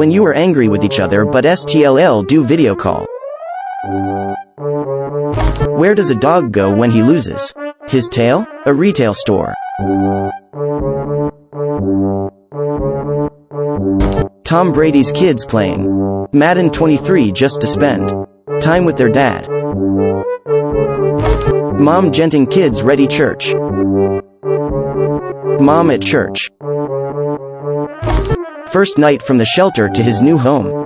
When you are angry with each other but STLL do video call. Where does a dog go when he loses? His tail? A retail store. Tom Brady's kids playing. Madden 23 just to spend time with their dad. Mom genting kids ready church. Mom at church. First night from the shelter to his new home.